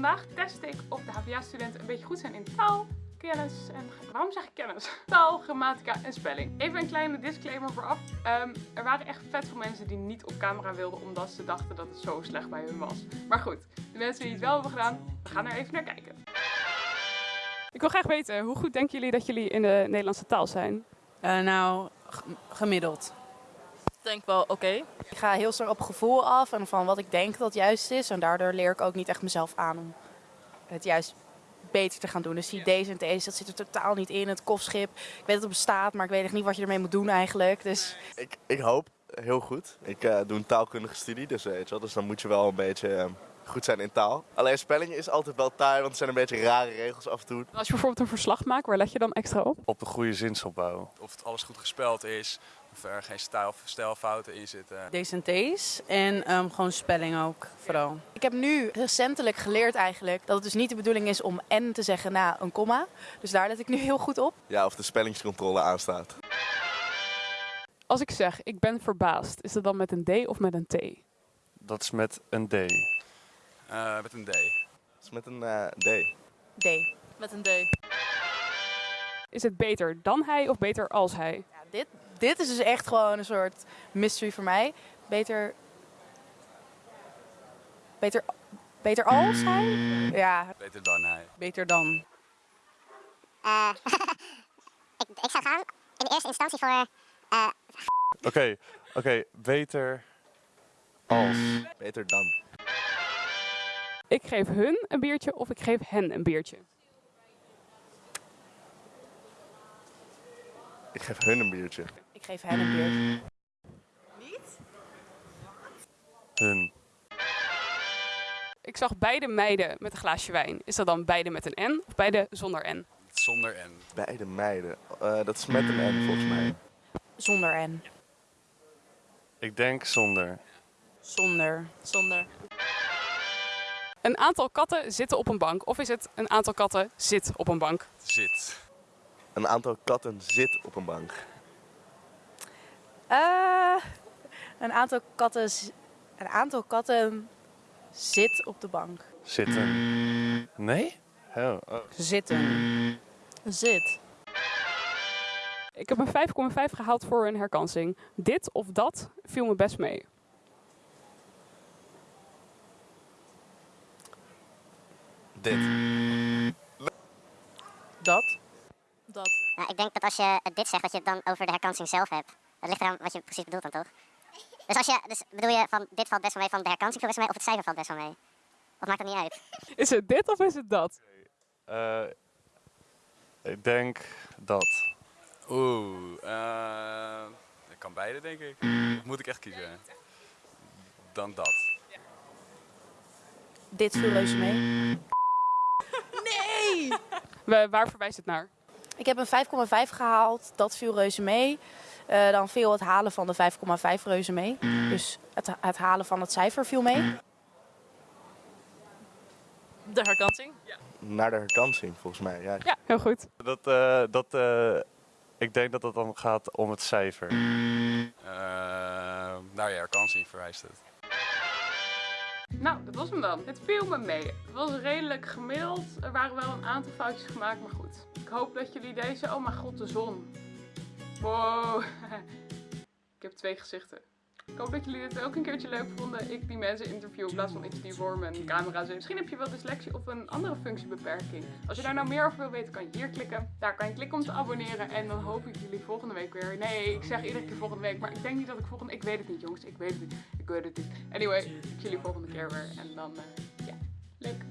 vandaag test ik of de HVA-studenten een beetje goed zijn in taal, kennis en... Waarom zeg ik kennis? Taal, grammatica en spelling. Even een kleine disclaimer vooraf. Ehm, er waren echt vet veel mensen die niet op camera wilden omdat ze dachten dat het zo slecht bij hun was. Maar goed, de mensen die het wel hebben gedaan, we gaan er even naar kijken. Ik wil graag weten, hoe goed denken jullie dat jullie in de Nederlandse taal zijn? Uh, nou, gemiddeld. Ik denk wel oké. Ik ga heel sterk op gevoel af en van wat ik denk dat juist is. En daardoor leer ik ook niet echt mezelf aan om het juist beter te gaan doen. Dus die D's en T's, dat zit er totaal niet in. Het kofschip, ik weet dat het bestaat, maar ik weet echt niet wat je ermee moet doen eigenlijk. Dus... Ik, ik hoop heel goed. Ik uh, doe een taalkundige studie, dus, weet je wel, dus dan moet je wel een beetje... Uh, goed zijn in taal. Alleen spelling is altijd wel taai, want er zijn een beetje rare regels af en toe. Als je bijvoorbeeld een verslag maakt, waar let je dan extra op? Op de goede zinsopbouw. Of het alles goed gespeld is, of er geen stijl, stijlfouten in zitten. D's en T's en um, gewoon spelling ook vooral. Ik heb nu recentelijk geleerd eigenlijk dat het dus niet de bedoeling is om en te zeggen na een komma. Dus daar let ik nu heel goed op. Ja, of de spellingscontrole aanstaat. Als ik zeg, ik ben verbaasd, is dat dan met een D of met een T? Dat is met een D. Uh, met een D. Dat is met een uh, D. D. Met een D. Is het beter dan hij of beter als hij? Ja, dit, dit is dus echt gewoon een soort mystery voor mij. Beter. Beter, beter als hij? Ja. Beter dan hij. Beter dan. Uh, ik, ik zou gaan in de eerste instantie voor. Oké, oké. Okay, okay, beter als. Beter dan. Ik geef hun een biertje of ik geef hen een biertje. Ik geef hun een biertje. Ik geef hen een biertje. Niet? Hun. Ik zag beide meiden met een glaasje wijn. Is dat dan beide met een N of beide zonder N? Zonder N. Beide meiden. Uh, dat is met een N volgens mij. Zonder N. Ik denk zonder. Zonder. Zonder. Een aantal katten zitten op een bank. Of is het een aantal katten zit op een bank? Zit. Een aantal katten zit op een bank. Uh, een aantal katten. Een aantal katten zit op de bank. Zitten. Nee? Oh, oh. Zitten. Zit. Ik heb een 5,5 gehaald voor een herkansing. Dit of dat viel me best mee. Dit. Dat. Dat. Nou, ik denk dat als je dit zegt, dat je het dan over de herkansing zelf hebt. Dat ligt eraan wat je precies bedoelt dan toch? Dus, als je, dus bedoel je van dit valt best wel mee, van de herkansing valt best wel mee, of het cijfer valt best wel mee? Of maakt dat niet uit? Is het dit of is het dat? Uh, ik denk dat. Oeh, uh, ik kan beide denk ik. Moet ik echt kiezen? Dan dat. Dit viel reuze mee. Nee! Waar verwijst het naar? Ik heb een 5,5 gehaald. Dat viel reuze mee. Uh, dan viel het halen van de 5,5 reuze mee. Dus het, het, halen van het cijfer viel mee. De herkansing? Ja. Naar de herkansing, volgens mij. Ja, ja heel goed. Dat, uh, dat, uh, ik denk dat het dan gaat om het cijfer. naar je herkansing verwijst het. Nou, dat was hem dan. Het viel me mee. Het was redelijk gemiddeld. Er waren wel een aantal foutjes gemaakt, maar goed. Ik hoop dat jullie deze... Oh mijn god, de zon. Wow. ik heb twee gezichten. Ik hoop dat jullie dit ook een keertje leuk vonden. Ik die mensen interview in plaats van iets die voor mijn camera. Misschien heb je wel dyslexie of een andere functiebeperking. Als je daar nou meer over wil weten, kan je hier klikken. Daar kan je klikken om te abonneren. En dan hoop ik jullie volgende week weer. Nee, ik zeg iedere keer volgende week. Maar ik denk niet dat ik volgende... Ik weet het niet, jongens. Ik weet het niet. Ik weet het niet. Anyway, ik zie jullie volgende keer weer. En dan, uh, ja, leuk.